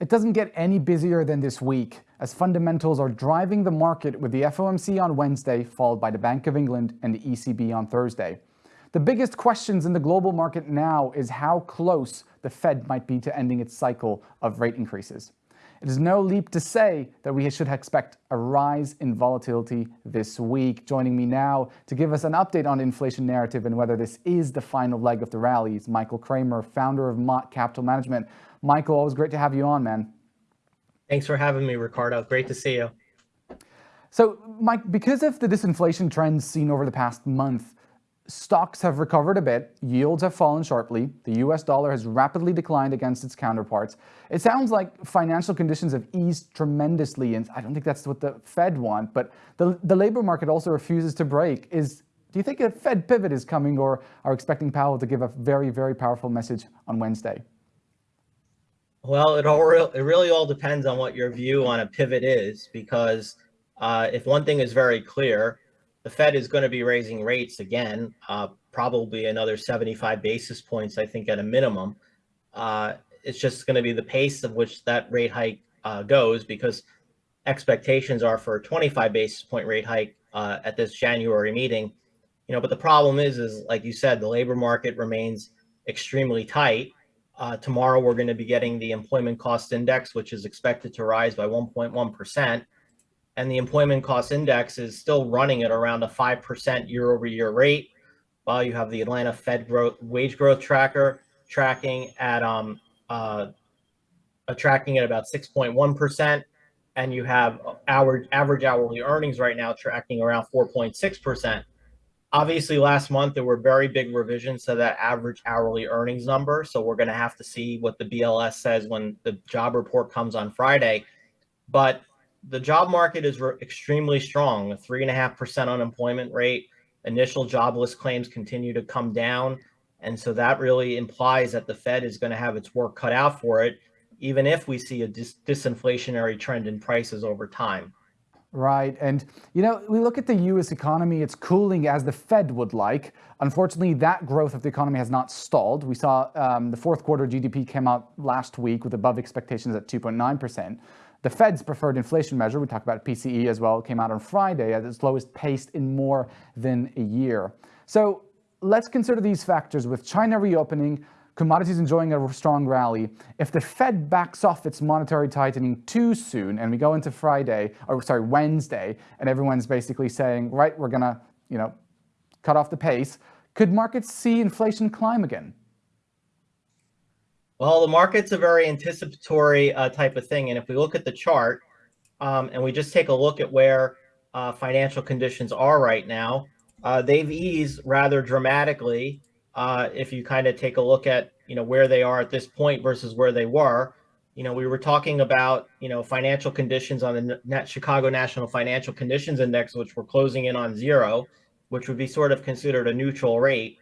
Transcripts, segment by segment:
It doesn't get any busier than this week, as fundamentals are driving the market with the FOMC on Wednesday, followed by the Bank of England and the ECB on Thursday. The biggest questions in the global market now is how close the Fed might be to ending its cycle of rate increases. It is no leap to say that we should expect a rise in volatility this week. Joining me now to give us an update on inflation narrative and whether this is the final leg of the rally is Michael Kramer, founder of Mott Capital Management. Michael, always great to have you on, man. Thanks for having me, Ricardo. Great to see you. So, Mike, because of the disinflation trends seen over the past month, stocks have recovered a bit, yields have fallen sharply, the US dollar has rapidly declined against its counterparts. It sounds like financial conditions have eased tremendously, and I don't think that's what the Fed want, but the, the labor market also refuses to break. Is Do you think a Fed pivot is coming or are expecting Powell to give a very, very powerful message on Wednesday? Well, it all re it really all depends on what your view on a pivot is, because uh, if one thing is very clear, the Fed is going to be raising rates again, uh, probably another 75 basis points, I think, at a minimum. Uh, it's just going to be the pace of which that rate hike uh, goes, because expectations are for a 25 basis point rate hike uh, at this January meeting. You know, but the problem is, is like you said, the labor market remains extremely tight. Uh, tomorrow, we're going to be getting the employment cost index, which is expected to rise by 1.1%. And the employment cost index is still running at around a 5% year over year rate, while you have the Atlanta Fed growth, wage growth tracker tracking at um, uh, tracking at about 6.1%. And you have our average hourly earnings right now tracking around 4.6%. Obviously, last month there were very big revisions to that average hourly earnings number. So we're going to have to see what the BLS says when the job report comes on Friday. But the job market is extremely strong, a three and a half percent unemployment rate. Initial jobless claims continue to come down. And so that really implies that the Fed is going to have its work cut out for it, even if we see a dis disinflationary trend in prices over time. Right. And, you know, we look at the U.S. economy, it's cooling as the Fed would like. Unfortunately, that growth of the economy has not stalled. We saw um, the fourth quarter GDP came out last week with above expectations at 2.9%. The Fed's preferred inflation measure, we talked about PCE as well, came out on Friday at its lowest pace in more than a year. So let's consider these factors with China reopening, commodities enjoying a strong rally. If the Fed backs off its monetary tightening too soon and we go into Friday, or sorry, Wednesday, and everyone's basically saying, right, we're gonna, you know, cut off the pace, could markets see inflation climb again? Well, the market's a very anticipatory uh, type of thing. And if we look at the chart um, and we just take a look at where uh, financial conditions are right now, uh, they've eased rather dramatically uh, if you kind of take a look at, you know, where they are at this point versus where they were. You know, we were talking about, you know, financial conditions on the net Chicago National Financial Conditions Index, which were closing in on zero, which would be sort of considered a neutral rate.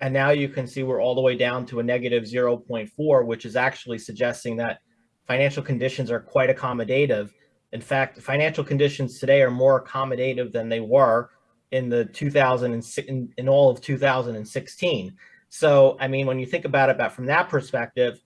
And now you can see we're all the way down to a negative 0.4, which is actually suggesting that financial conditions are quite accommodative. In fact, financial conditions today are more accommodative than they were in the 2006 in, in all of 2016. So, I mean, when you think about it, but from that perspective,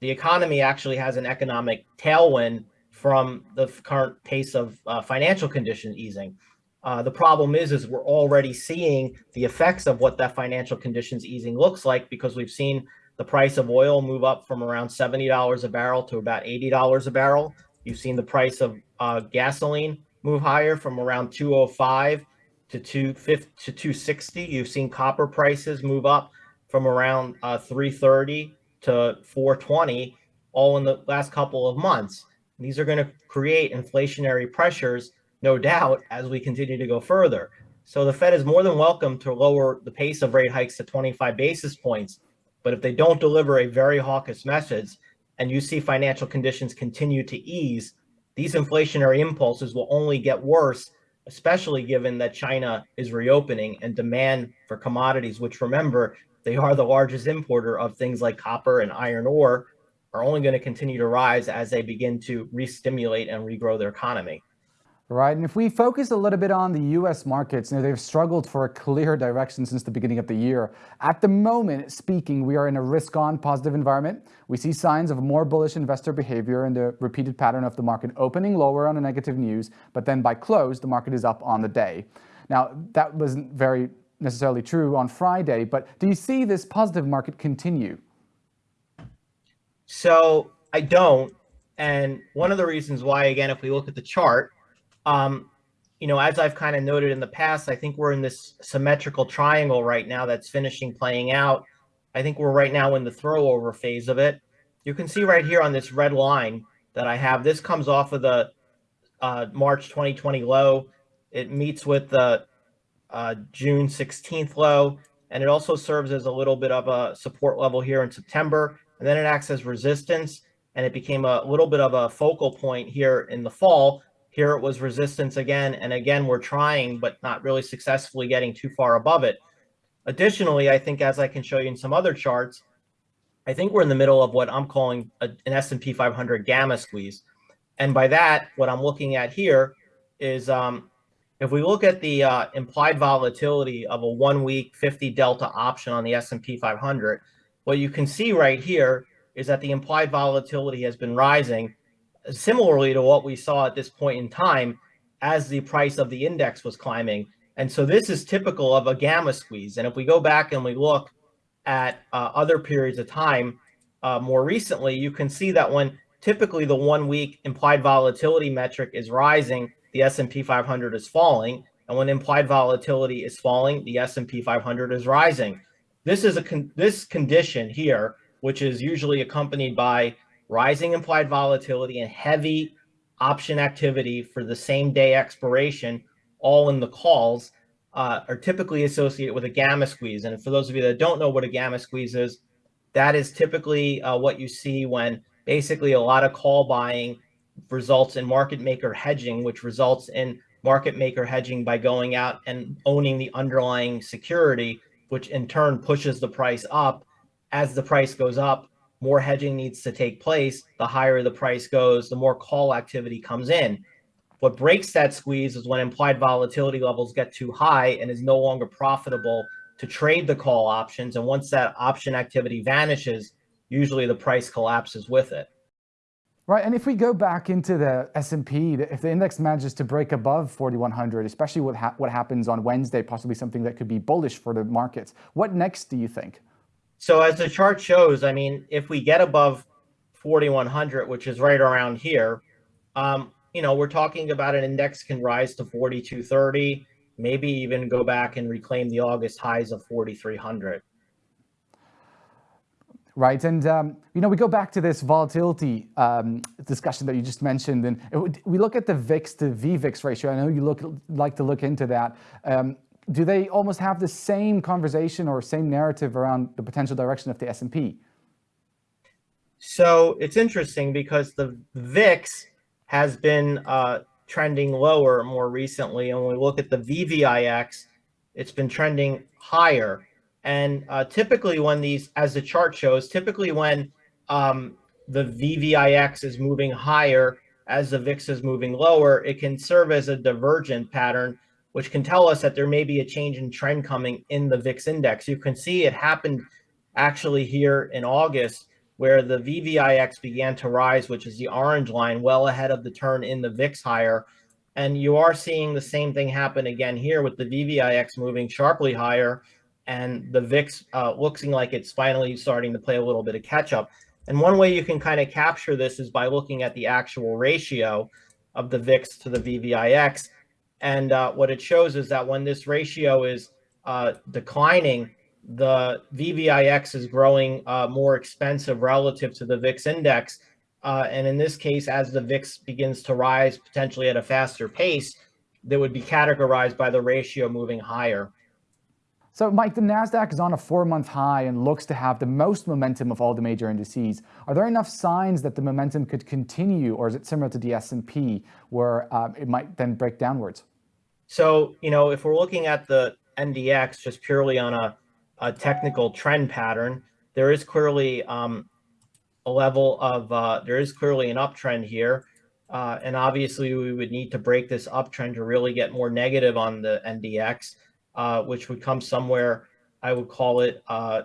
the economy actually has an economic tailwind from the current pace of uh, financial condition easing. Uh, the problem is, is we're already seeing the effects of what that financial conditions easing looks like because we've seen the price of oil move up from around $70 a barrel to about $80 a barrel. You've seen the price of uh, gasoline move higher from around 205 to 250 to 260. You've seen copper prices move up from around uh, 330 to 420 all in the last couple of months. These are going to create inflationary pressures, no doubt, as we continue to go further. So the Fed is more than welcome to lower the pace of rate hikes to 25 basis points. But if they don't deliver a very hawkish message and you see financial conditions continue to ease, these inflationary impulses will only get worse especially given that China is reopening and demand for commodities, which remember, they are the largest importer of things like copper and iron ore, are only going to continue to rise as they begin to re-stimulate and regrow their economy. Right, and if we focus a little bit on the U.S. markets, you know, they've struggled for a clear direction since the beginning of the year. At the moment, speaking, we are in a risk-on positive environment. We see signs of more bullish investor behavior and the repeated pattern of the market opening lower on a negative news, but then by close, the market is up on the day. Now, that wasn't very necessarily true on Friday, but do you see this positive market continue? So I don't. And one of the reasons why, again, if we look at the chart, um, you know, as I've kind of noted in the past, I think we're in this symmetrical triangle right now that's finishing playing out. I think we're right now in the throwover phase of it. You can see right here on this red line that I have, this comes off of the uh, March 2020 low. It meets with the uh, June 16th low, and it also serves as a little bit of a support level here in September. And then it acts as resistance, and it became a little bit of a focal point here in the fall here it was resistance again, and again, we're trying, but not really successfully getting too far above it. Additionally, I think as I can show you in some other charts, I think we're in the middle of what I'm calling a, an S&P 500 gamma squeeze. And by that, what I'm looking at here is um, if we look at the uh, implied volatility of a one week 50 delta option on the S&P 500, what you can see right here is that the implied volatility has been rising similarly to what we saw at this point in time as the price of the index was climbing. And so this is typical of a gamma squeeze. And if we go back and we look at uh, other periods of time uh, more recently, you can see that when typically the one week implied volatility metric is rising, the S&P 500 is falling. And when implied volatility is falling, the S&P 500 is rising. This is a con this condition here, which is usually accompanied by rising implied volatility and heavy option activity for the same day expiration, all in the calls, uh, are typically associated with a gamma squeeze. And for those of you that don't know what a gamma squeeze is, that is typically uh, what you see when basically a lot of call buying results in market maker hedging, which results in market maker hedging by going out and owning the underlying security, which in turn pushes the price up. As the price goes up, more hedging needs to take place. The higher the price goes, the more call activity comes in. What breaks that squeeze is when implied volatility levels get too high and is no longer profitable to trade the call options. And once that option activity vanishes, usually the price collapses with it. Right, and if we go back into the S&P, if the index manages to break above 4,100, especially what, ha what happens on Wednesday, possibly something that could be bullish for the markets, what next do you think? So as the chart shows, I mean, if we get above 4,100, which is right around here, um, you know, we're talking about an index can rise to 4,230, maybe even go back and reclaim the August highs of 4,300. Right, and um, you know, we go back to this volatility um, discussion that you just mentioned, and we look at the VIX to VVIX ratio. I know you look like to look into that. Um, do they almost have the same conversation or same narrative around the potential direction of the S&P? So it's interesting because the VIX has been uh, trending lower more recently. And when we look at the VVIX, it's been trending higher. And uh, typically when these, as the chart shows, typically when um, the VVIX is moving higher as the VIX is moving lower, it can serve as a divergent pattern which can tell us that there may be a change in trend coming in the VIX index. You can see it happened actually here in August where the VVIX began to rise, which is the orange line, well ahead of the turn in the VIX higher. And you are seeing the same thing happen again here with the VVIX moving sharply higher and the VIX uh, looking like it's finally starting to play a little bit of catch up. And one way you can kind of capture this is by looking at the actual ratio of the VIX to the VVIX. And uh, what it shows is that when this ratio is uh, declining, the VVIX is growing uh, more expensive relative to the VIX index. Uh, and in this case, as the VIX begins to rise potentially at a faster pace, that would be categorized by the ratio moving higher. So Mike, the NASDAQ is on a four-month high and looks to have the most momentum of all the major indices. Are there enough signs that the momentum could continue or is it similar to the S&P where uh, it might then break downwards? So, you know, if we're looking at the NDX just purely on a, a technical trend pattern, there is clearly um, a level of, uh, there is clearly an uptrend here. Uh, and obviously, we would need to break this uptrend to really get more negative on the NDX, uh, which would come somewhere, I would call it uh,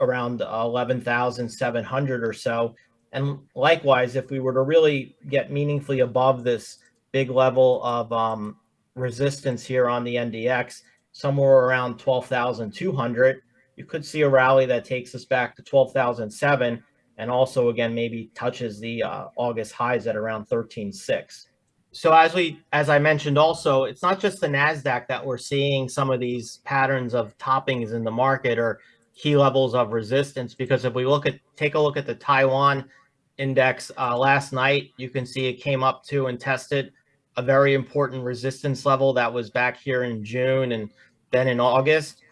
around 11,700 or so. And likewise, if we were to really get meaningfully above this big level of um, resistance here on the NDX, somewhere around 12,200, you could see a rally that takes us back to 12,007 and also again maybe touches the uh, August highs at around 13.6. So as we as I mentioned also, it's not just the Nasdaq that we're seeing some of these patterns of toppings in the market or key levels of resistance because if we look at take a look at the Taiwan index uh, last night, you can see it came up to and tested a very important resistance level that was back here in June and then in August.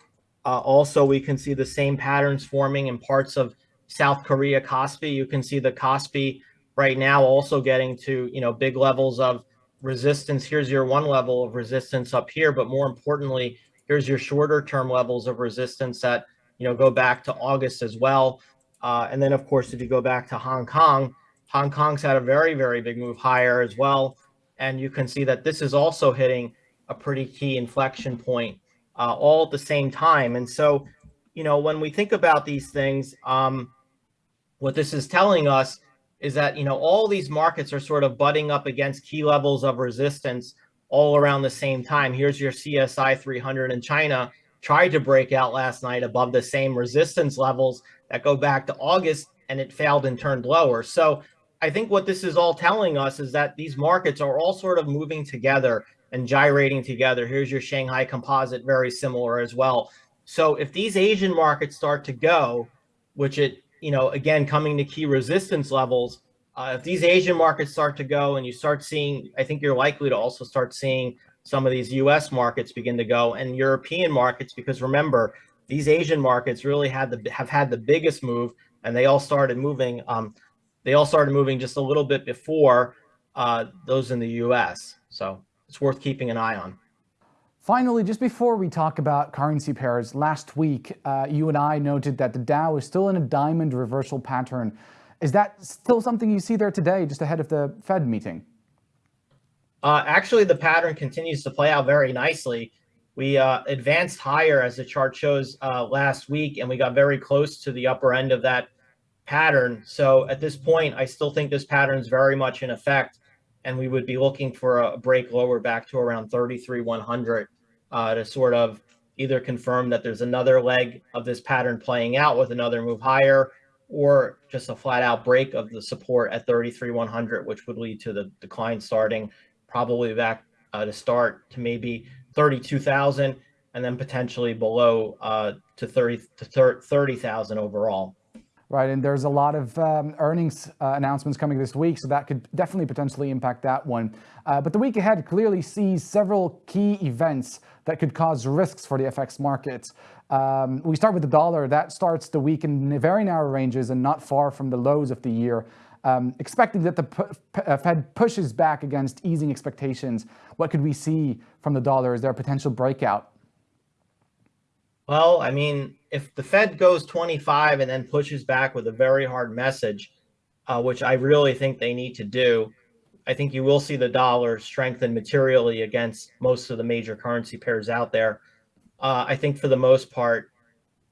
Uh, also, we can see the same patterns forming in parts of South Korea Kospi. You can see the Kospi right now also getting to you know big levels of resistance. Here's your one level of resistance up here, but more importantly, here's your shorter term levels of resistance that you know go back to August as well. Uh, and then of course, if you go back to Hong Kong, Hong Kong's had a very very big move higher as well, and you can see that this is also hitting a pretty key inflection point uh, all at the same time. And so, you know, when we think about these things, um, what this is telling us is that, you know, all these markets are sort of butting up against key levels of resistance all around the same time. Here's your CSI 300 in China tried to break out last night above the same resistance levels that go back to August and it failed and turned lower. So I think what this is all telling us is that these markets are all sort of moving together and gyrating together. Here's your Shanghai composite, very similar as well. So if these Asian markets start to go, which it, you know, again, coming to key resistance levels, uh, if these Asian markets start to go and you start seeing, I think you're likely to also start seeing some of these US markets begin to go and European markets, because remember, these Asian markets really had the have had the biggest move and they all started moving. Um, they all started moving just a little bit before uh, those in the US. So it's worth keeping an eye on. Finally, just before we talk about currency pairs, last week uh, you and I noted that the Dow is still in a diamond reversal pattern. Is that still something you see there today, just ahead of the Fed meeting? Uh, actually, the pattern continues to play out very nicely. We uh, advanced higher, as the chart shows, uh, last week, and we got very close to the upper end of that pattern. So at this point, I still think this pattern is very much in effect and we would be looking for a break lower back to around 33,100 uh, to sort of either confirm that there's another leg of this pattern playing out with another move higher or just a flat out break of the support at 33,100, which would lead to the decline starting probably back uh, to start to maybe 32,000 and then potentially below uh, to 30 to 30,000 overall. Right, and there's a lot of um, earnings uh, announcements coming this week, so that could definitely potentially impact that one. Uh, but the week ahead clearly sees several key events that could cause risks for the FX markets. Um, we start with the dollar. That starts the week in very narrow ranges and not far from the lows of the year. Um, expecting that the uh, Fed pushes back against easing expectations. What could we see from the dollar? Is there a potential breakout? Well, I mean, if the Fed goes 25 and then pushes back with a very hard message, uh, which I really think they need to do, I think you will see the dollar strengthen materially against most of the major currency pairs out there. Uh, I think for the most part,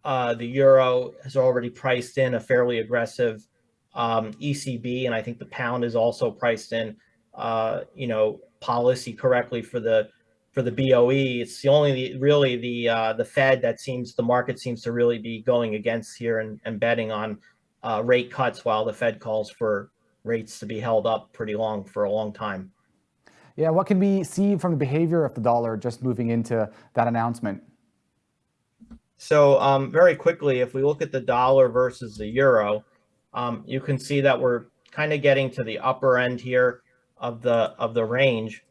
uh, the euro has already priced in a fairly aggressive um, ECB, and I think the pound is also priced in, uh, you know, policy correctly for the for the BOE. It's the only really the uh, the Fed that seems the market seems to really be going against here and, and betting on uh, rate cuts while the Fed calls for rates to be held up pretty long for a long time. Yeah, what can we see from the behavior of the dollar just moving into that announcement? So um, very quickly, if we look at the dollar versus the euro, um, you can see that we're kind of getting to the upper end here of the of the range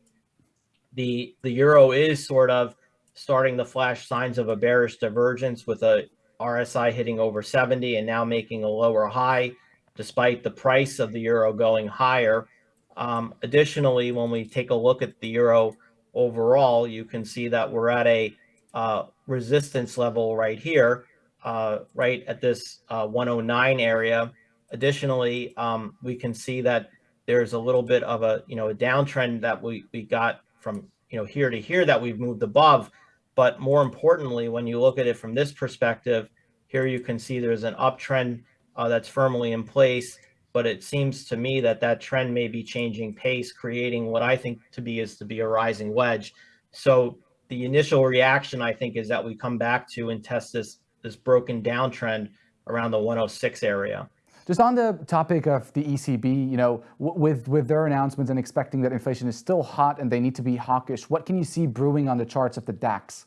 the the euro is sort of starting to flash signs of a bearish divergence with a RSI hitting over 70 and now making a lower high despite the price of the euro going higher. Um, additionally, when we take a look at the euro overall, you can see that we're at a uh, resistance level right here, uh, right at this uh, 109 area. Additionally, um, we can see that there's a little bit of a, you know, a downtrend that we, we got from, you know, here to here that we've moved above. But more importantly, when you look at it from this perspective, here you can see there's an uptrend uh, that's firmly in place. But it seems to me that that trend may be changing pace, creating what I think to be is to be a rising wedge. So the initial reaction, I think, is that we come back to and test this this broken downtrend around the 106 area. Just on the topic of the ECB, you know, with with their announcements and expecting that inflation is still hot and they need to be hawkish, what can you see brewing on the charts of the DAX?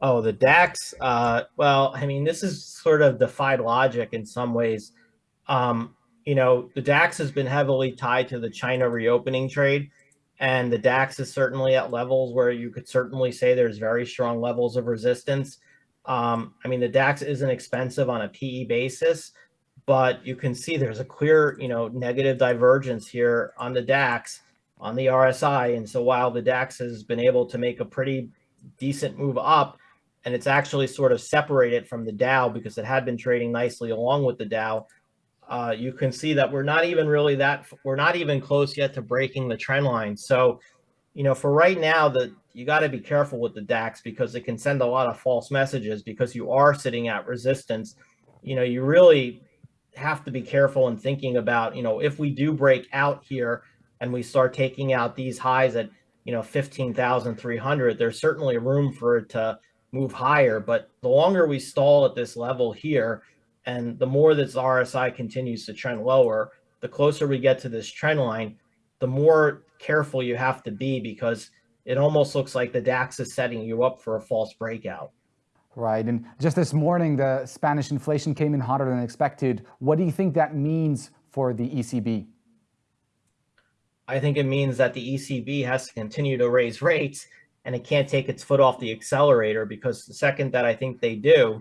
Oh, the DAX. Uh, well, I mean, this is sort of defied logic in some ways. Um, you know, the DAX has been heavily tied to the China reopening trade, and the DAX is certainly at levels where you could certainly say there's very strong levels of resistance. Um, I mean, the DAX isn't expensive on a PE basis, but you can see there's a clear, you know, negative divergence here on the DAX, on the RSI. And so while the DAX has been able to make a pretty decent move up, and it's actually sort of separated from the Dow because it had been trading nicely along with the Dow, uh, you can see that we're not even really that, we're not even close yet to breaking the trend line. So, you know, for right now, the you got to be careful with the DAX because it can send a lot of false messages because you are sitting at resistance. You know, you really have to be careful in thinking about, you know, if we do break out here and we start taking out these highs at, you know, 15,300, there's certainly room for it to move higher. But the longer we stall at this level here, and the more this RSI continues to trend lower, the closer we get to this trend line, the more careful you have to be because it almost looks like the DAX is setting you up for a false breakout. Right. And just this morning, the Spanish inflation came in hotter than expected. What do you think that means for the ECB? I think it means that the ECB has to continue to raise rates and it can't take its foot off the accelerator because the second that I think they do,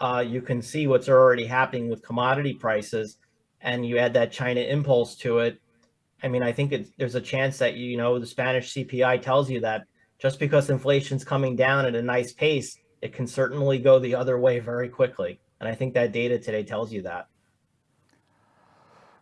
uh, you can see what's already happening with commodity prices and you add that China impulse to it. I mean, I think there's a chance that, you know, the Spanish CPI tells you that just because inflation's coming down at a nice pace, it can certainly go the other way very quickly. And I think that data today tells you that.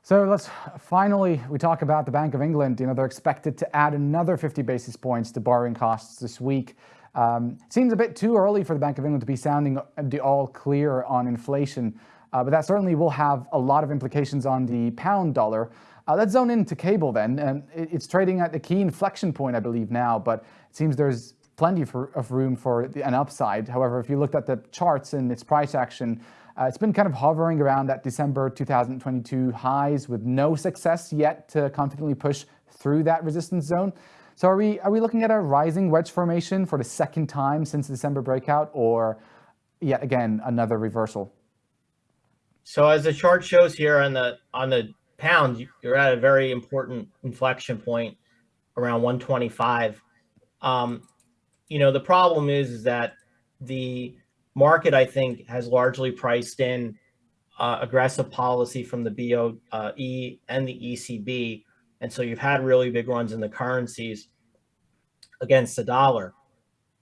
So let's finally, we talk about the Bank of England. You know, they're expected to add another 50 basis points to borrowing costs this week. Um, seems a bit too early for the Bank of England to be sounding the all clear on inflation, uh, but that certainly will have a lot of implications on the pound dollar. Uh, let's zone into cable then. And it's trading at the key inflection point, I believe now, but it seems there's plenty for, of room for the, an upside. However, if you looked at the charts and its price action, uh, it's been kind of hovering around that December 2022 highs with no success yet to confidently push through that resistance zone. So are we are we looking at a rising wedge formation for the second time since the December breakout, or yet again another reversal? So as the chart shows here on the on the pound, you're at a very important inflection point around 125. Um, you know the problem is, is that the market I think has largely priced in uh, aggressive policy from the BOE and the ECB and so you've had really big runs in the currencies against the dollar.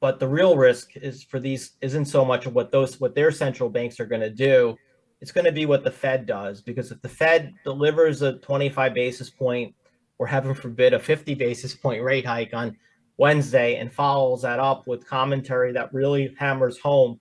But the real risk is for these isn't so much of what those what their central banks are going to do. It's going to be what the Fed does because if the Fed delivers a 25 basis point or heaven forbid a 50 basis point rate hike on Wednesday and follows that up with commentary that really hammers home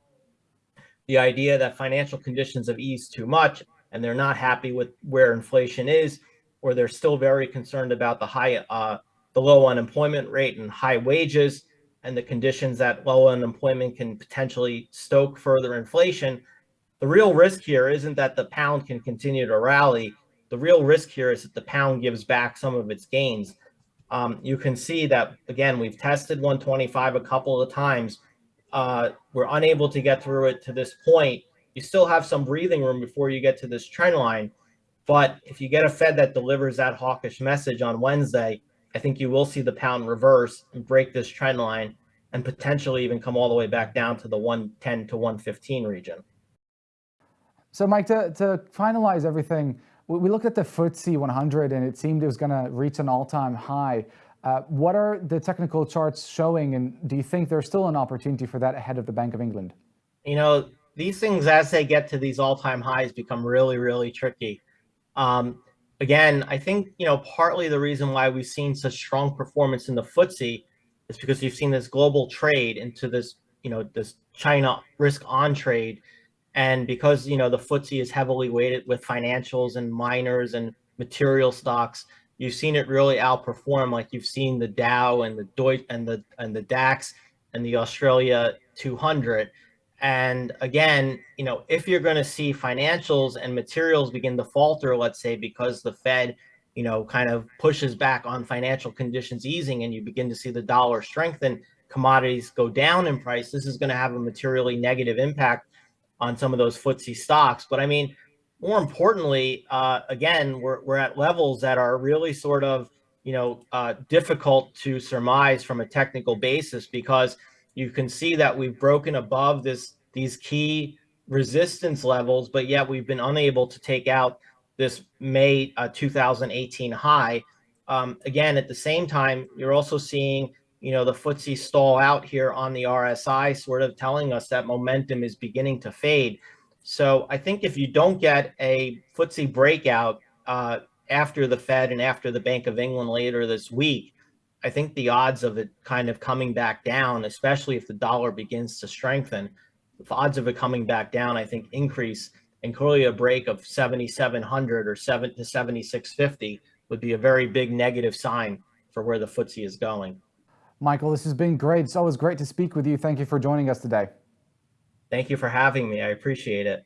the idea that financial conditions have eased too much and they're not happy with where inflation is or they're still very concerned about the high, uh, the low unemployment rate and high wages and the conditions that low unemployment can potentially stoke further inflation. The real risk here isn't that the pound can continue to rally. The real risk here is that the pound gives back some of its gains. Um, you can see that, again, we've tested 125 a couple of times. Uh, we're unable to get through it to this point. You still have some breathing room before you get to this trend line. But if you get a Fed that delivers that hawkish message on Wednesday, I think you will see the pound reverse and break this trend line and potentially even come all the way back down to the 110 to 115 region. So Mike, to, to finalize everything, we looked at the FTSE 100 and it seemed it was going to reach an all-time high. Uh, what are the technical charts showing and do you think there's still an opportunity for that ahead of the Bank of England? You know, these things as they get to these all-time highs become really, really tricky. Um, again, I think, you know, partly the reason why we've seen such strong performance in the FTSE is because you've seen this global trade into this, you know, this China risk on trade. And because, you know, the FTSE is heavily weighted with financials and miners and material stocks, you've seen it really outperform like you've seen the Dow and the Deutsche and the and the DAX and the Australia 200. And again, you know, if you're going to see financials and materials begin to falter, let's say because the Fed, you know, kind of pushes back on financial conditions easing and you begin to see the dollar strengthen, commodities go down in price, this is going to have a materially negative impact on some of those FTSE stocks. But I mean, more importantly, uh, again, we're, we're at levels that are really sort of, you know, uh, difficult to surmise from a technical basis because you can see that we've broken above this these key resistance levels, but yet we've been unable to take out this May uh, 2018 high. Um, again, at the same time, you're also seeing, you know, the FTSE stall out here on the RSI, sort of telling us that momentum is beginning to fade. So I think if you don't get a FTSE breakout uh, after the Fed and after the Bank of England later this week, I think the odds of it kind of coming back down, especially if the dollar begins to strengthen, the odds of it coming back down, I think increase and clearly a break of 7,700 or 7 to 7,650 would be a very big negative sign for where the FTSE is going. Michael, this has been great. It's always great to speak with you. Thank you for joining us today. Thank you for having me. I appreciate it.